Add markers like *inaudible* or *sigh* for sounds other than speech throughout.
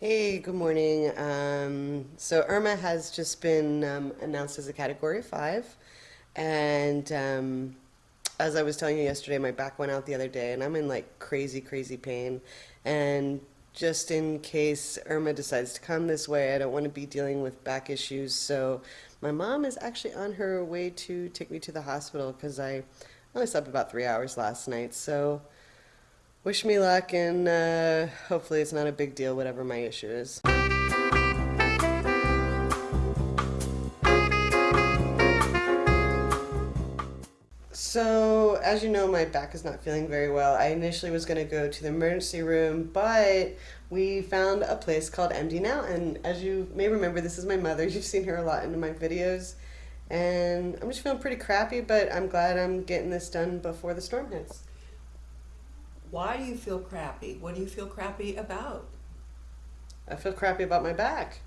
Hey, good morning. Um, so Irma has just been um, announced as a Category 5. And um, as I was telling you yesterday, my back went out the other day, and I'm in like crazy, crazy pain. And just in case Irma decides to come this way, I don't want to be dealing with back issues. So my mom is actually on her way to take me to the hospital because I only slept about three hours last night. So wish me luck, and uh, hopefully it's not a big deal, whatever my issue is. So, as you know, my back is not feeling very well. I initially was going to go to the emergency room, but we found a place called MD Now. And as you may remember, this is my mother. *laughs* You've seen her a lot in my videos. And I'm just feeling pretty crappy, but I'm glad I'm getting this done before the storm hits. Why do you feel crappy? What do you feel crappy about? I feel crappy about my back.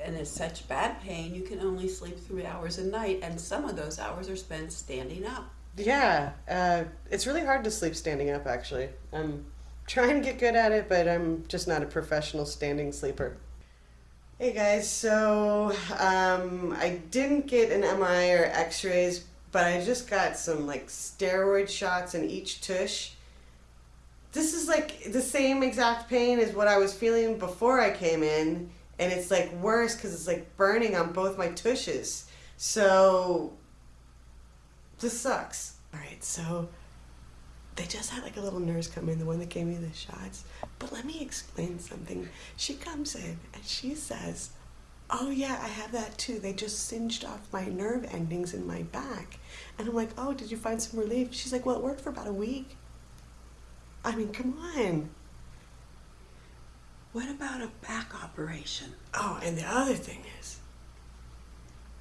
And it's such bad pain, you can only sleep three hours a night, and some of those hours are spent standing up. Yeah, uh, it's really hard to sleep standing up, actually. I'm trying to get good at it, but I'm just not a professional standing sleeper. Hey guys, so um, I didn't get an MRI or x-rays, but I just got some like steroid shots in each tush. This is like the same exact pain as what I was feeling before I came in, and it's like worse because it's like burning on both my tushes. So this sucks. All right, so they just had like a little nurse come in, the one that gave me the shots. But let me explain something. She comes in and she says, Oh, yeah, I have that too. They just singed off my nerve endings in my back. And I'm like, Oh, did you find some relief? She's like, Well, it worked for about a week. I mean, come on. What about a back operation? Oh, and the other thing is,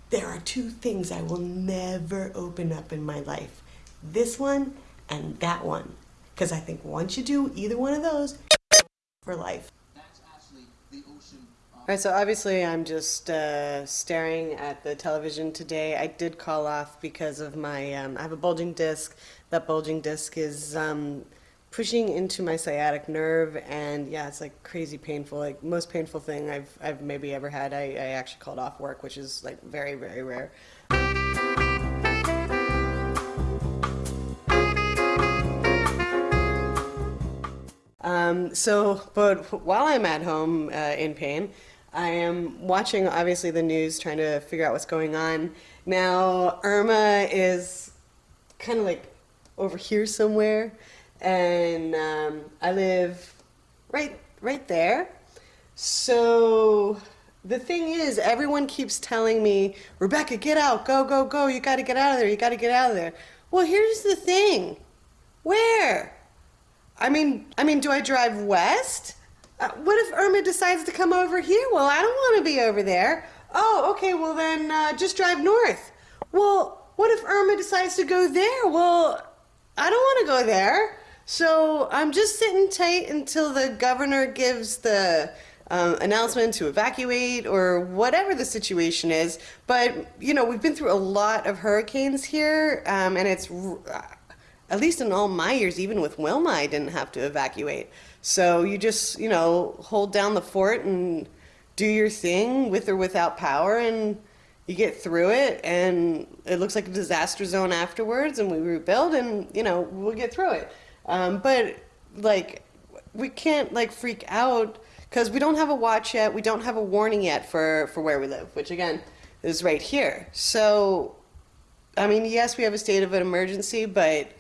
there are two things I will never open up in my life this one and that one. Because I think once you do either one of those, for life. All right, so obviously I'm just uh, staring at the television today. I did call off because of my, um, I have a bulging disc. That bulging disc is um, pushing into my sciatic nerve and yeah, it's like crazy painful. Like most painful thing I've, I've maybe ever had. I, I actually called off work, which is like very, very rare. Um, so, but while I'm at home uh, in pain, I am watching obviously the news, trying to figure out what's going on. Now, Irma is kind of like over here somewhere, and um, I live right right there. So the thing is, everyone keeps telling me, Rebecca, get out, go, go, go, you got to get out of there, you got to get out of there. Well, here's the thing. Where? I mean, I mean, do I drive west? Uh, what if Irma decides to come over here? Well, I don't want to be over there. Oh, okay, well then uh, just drive north. Well, what if Irma decides to go there? Well, I don't want to go there. So I'm just sitting tight until the governor gives the um, announcement to evacuate or whatever the situation is. But, you know, we've been through a lot of hurricanes here, um, and it's at least in all my years, even with Wilma, I didn't have to evacuate. So you just, you know, hold down the fort and do your thing with or without power, and you get through it. And it looks like a disaster zone afterwards, and we rebuild, and you know, we'll get through it. Um, but like, we can't like freak out because we don't have a watch yet. We don't have a warning yet for for where we live, which again is right here. So, I mean, yes, we have a state of an emergency, but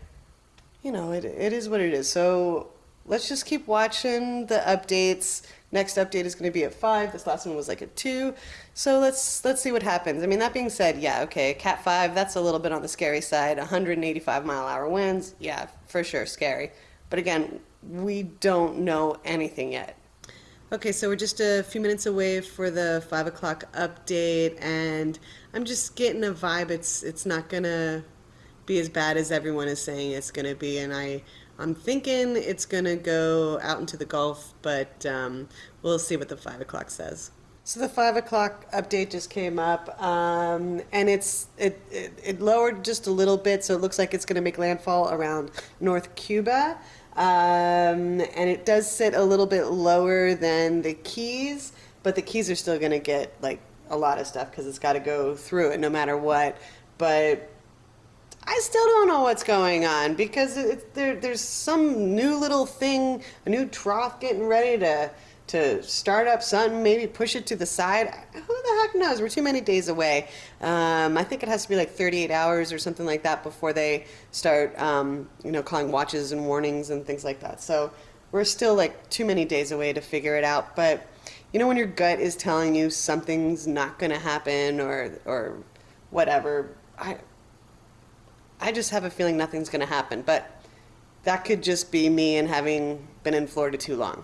you know, it, it is what it is. So let's just keep watching the updates. Next update is going to be at five. This last one was like at two. So let's let's see what happens. I mean, that being said, yeah, okay, Cat five. That's a little bit on the scary side. 185 mile hour winds. Yeah, for sure, scary. But again, we don't know anything yet. Okay, so we're just a few minutes away for the five o'clock update, and I'm just getting a vibe. It's it's not gonna be as bad as everyone is saying it's going to be. And I, I'm thinking it's going to go out into the Gulf, but um, we'll see what the 5 o'clock says. So the 5 o'clock update just came up, um, and it's it, it, it, lowered just a little bit, so it looks like it's going to make landfall around North Cuba. Um, and it does sit a little bit lower than the keys, but the keys are still going to get like a lot of stuff because it's got to go through it no matter what. But I still don't know what's going on because it, there, there's some new little thing, a new trough getting ready to to start up something, maybe push it to the side. Who the heck knows? We're too many days away. Um, I think it has to be like 38 hours or something like that before they start, um, you know, calling watches and warnings and things like that. So we're still like too many days away to figure it out. But you know, when your gut is telling you something's not going to happen or or whatever, I I just have a feeling nothing's going to happen. But that could just be me and having been in Florida too long.